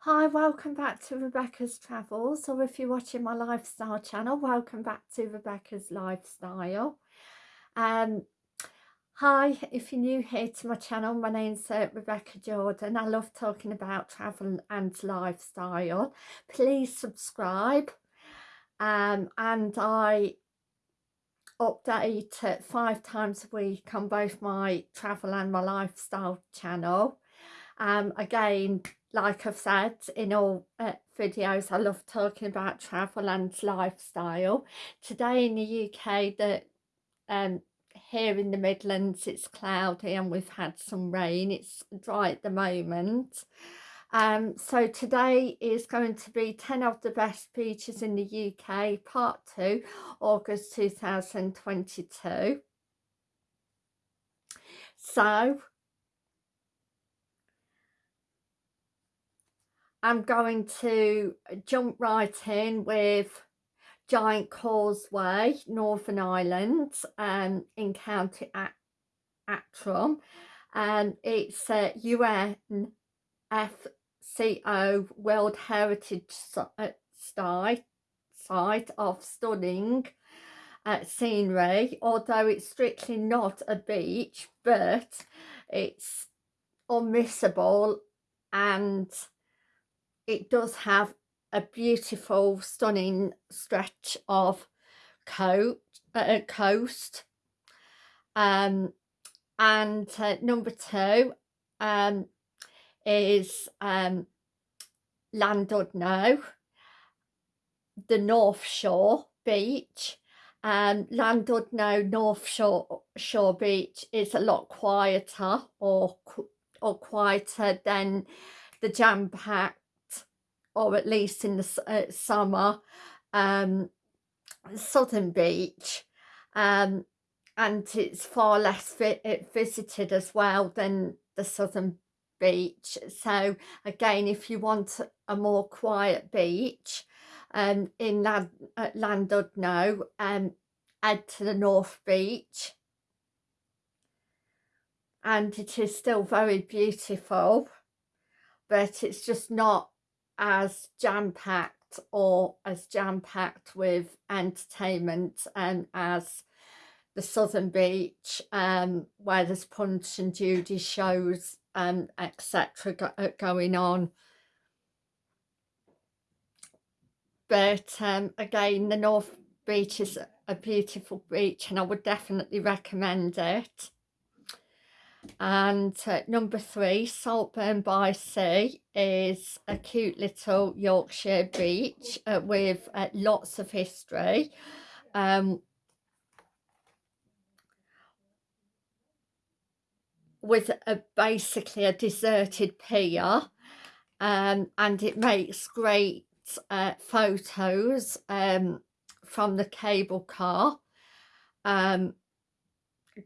Hi, welcome back to Rebecca's Travels, or if you're watching my lifestyle channel, welcome back to Rebecca's Lifestyle. Um, hi, if you're new here to my channel, my name's uh, Rebecca Jordan. I love talking about travel and lifestyle. Please subscribe. Um, and I update uh, five times a week on both my travel and my lifestyle channel. Um, again, like I've said in all uh, videos, I love talking about travel and lifestyle. Today in the UK, that um, here in the Midlands, it's cloudy and we've had some rain. It's dry at the moment. Um, so today is going to be 10 of the best beaches in the UK, part 2, August 2022. So I'm going to jump right in with Giant Causeway, Northern Ireland, um, in County Antrim. And it's a UNESCO World Heritage uh, Site, site of stunning uh, scenery, although it's strictly not a beach, but it's unmissable and it does have a beautiful stunning stretch of coat, uh, coast um, and uh, number two um, is um, Llandudno, the North Shore Beach. Um, Llandudno North Shore, Shore Beach is a lot quieter or or quieter than the jam-packed or at least in the uh, summer, um, Southern Beach. Um, and it's far less vi uh, visited as well than the Southern Beach. So again, if you want a more quiet beach um, in Land uh, Llandudno, um, head to the North Beach. And it is still very beautiful, but it's just not as jam-packed or as jam-packed with entertainment and as the Southern Beach um, where there's Punch and Judy shows um, etc go uh, going on. But um, again, the North Beach is a beautiful beach and I would definitely recommend it and uh, number three Saltburn by Sea is a cute little Yorkshire beach uh, with uh, lots of history. Um, with a, basically a deserted pier um, and it makes great uh, photos um, from the cable car um,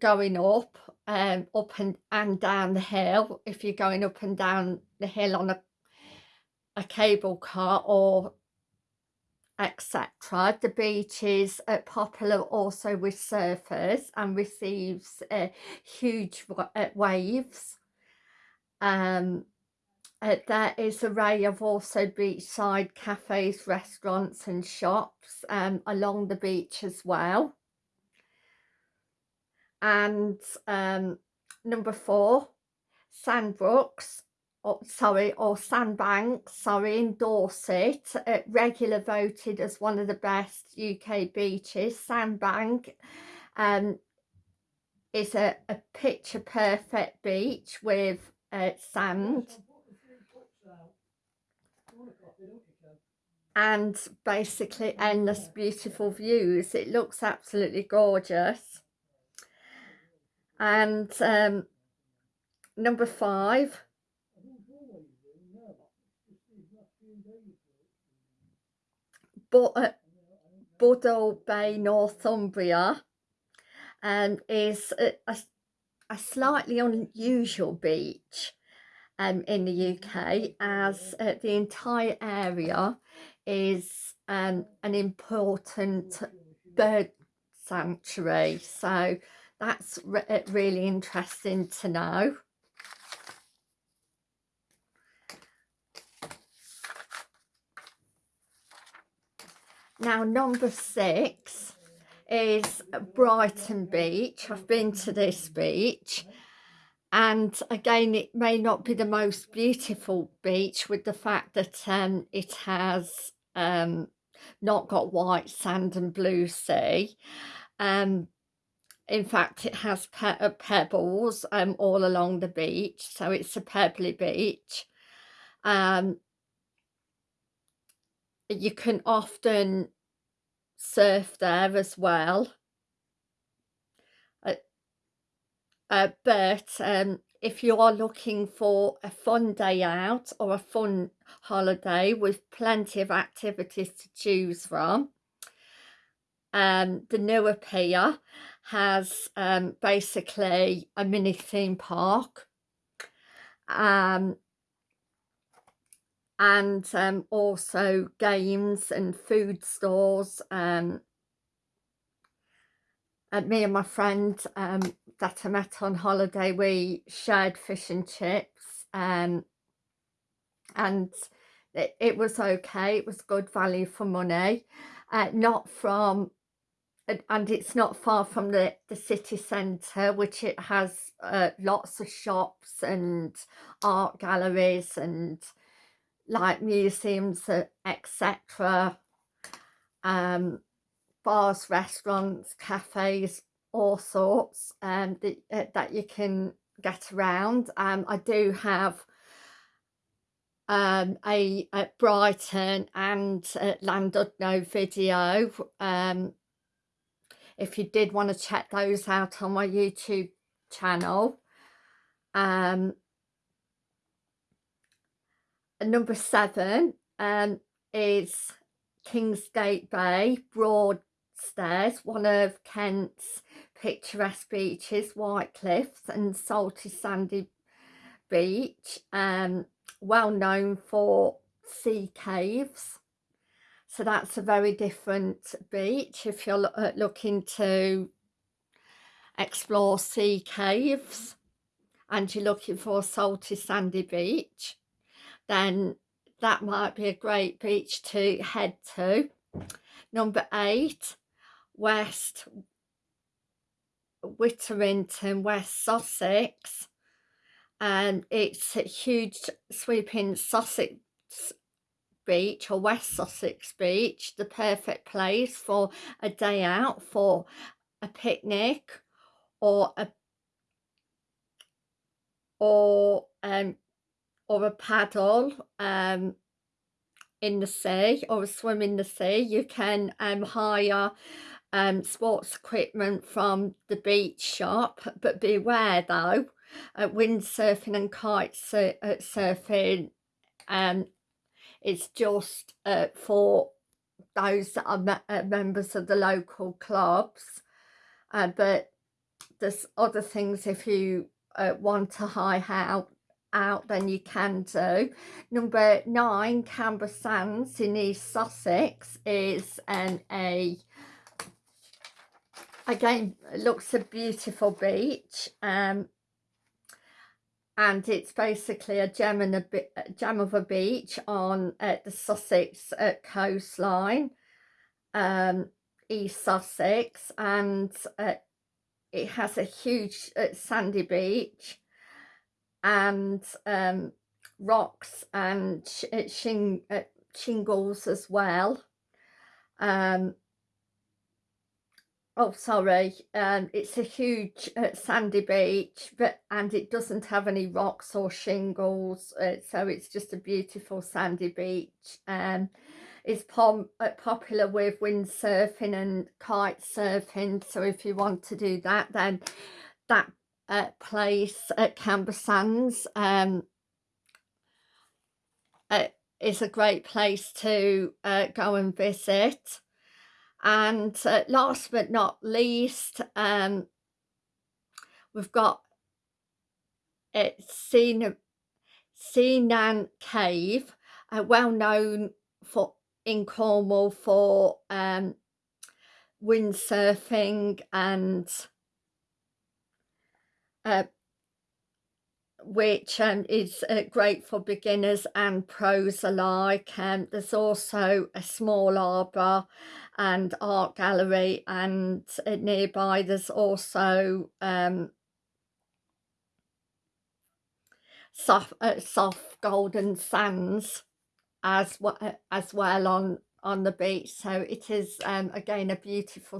going up um, up and, and down the hill if you're going up and down the hill on a, a cable car or etc. The beach is uh, popular also with surfers and receives uh, huge uh, waves. Um, uh, there is a array of also beachside cafes, restaurants and shops um, along the beach as well and um, number four Sandbrooks or sorry or Sandbanks sorry in Dorset uh, regular voted as one of the best UK beaches. Sandbank um, is a, a picture perfect beach with uh, sand. And basically endless beautiful views. It looks absolutely gorgeous and um, number five but uh, Bay, Northumbria um, is a, a, a, slightly unusual beach um, in the UK as uh, the entire area is um, an important bird sanctuary. So that's re uh, really interesting to know. Now, number six is Brighton Beach. I've been to this beach. And again, it may not be the most beautiful beach with the fact that um, it has um, not got white sand and blue sea. Um, in fact it has pe uh, pebbles um, all along the beach so it's a pebbly beach. Um, you can often surf there as well. Uh, but um, if you are looking for a fun day out or a fun holiday with plenty of activities to choose from, um, the newer pier has um, basically a mini theme park um, and um, also games and food stores um, and me and my friend um, that I met on holiday, we shared fish and chips um, and it, it, was okay. It was good value for money. Uh, not from, and it's not far from the, the city centre, which it has uh, lots of shops and art galleries and like museums, uh, etc. Um, bars, restaurants, cafes, all sorts um, that, uh, that you can get around. Um, I do have um, a, a, Brighton and uh, Llandudno video. Um, if you did want to check those out on my YouTube channel. Um, number seven um, is Kingsgate Bay, Broad Stairs, one of Kent's picturesque beaches, White Cliffs and salty sandy beach, um, well known for sea caves. So that's a very different beach if you're uh, looking to explore sea caves and you're looking for a salty sandy beach, then that might be a great beach to head to. Number eight, West Witterington, West Sussex. And it's a huge sweeping Sussex beach or West Sussex beach, the perfect place for a day out, for a picnic or a or um or a paddle um in the sea or a swim in the sea. You can um hire um, sports equipment from the beach shop but beware though uh, windsurfing and kite sur uh, surfing um, it's just uh, for those that are uh, members of the local clubs. Uh, but there's other things if you uh, want to high out out then you can do. Number nine Camber Sands in East Sussex is um, a again looks a beautiful beach. Um, and it's basically a gem and a, gem of a beach on uh, the Sussex uh, coastline um, East Sussex and uh, it has a huge uh, sandy beach and um, rocks and uh, shing uh, shingles as well. Um, oh sorry um it's a huge uh, sandy beach but and it doesn't have any rocks or shingles uh, so it's just a beautiful sandy beach um it's pom uh, popular with windsurfing and kite surfing so if you want to do that then that uh, place at Camber Sands um uh, is a great place to uh, go and visit and uh, last but not least, um, we've got uh, Sennen Cove, uh, well known for in Cornwall for um, windsurfing and uh, which um, is uh, great for beginners and pros alike. Um, there's also a small arbour and art gallery and uh, nearby there's also um, soft, uh, soft golden sands as well, as well on on the beach so it is um, again a beautiful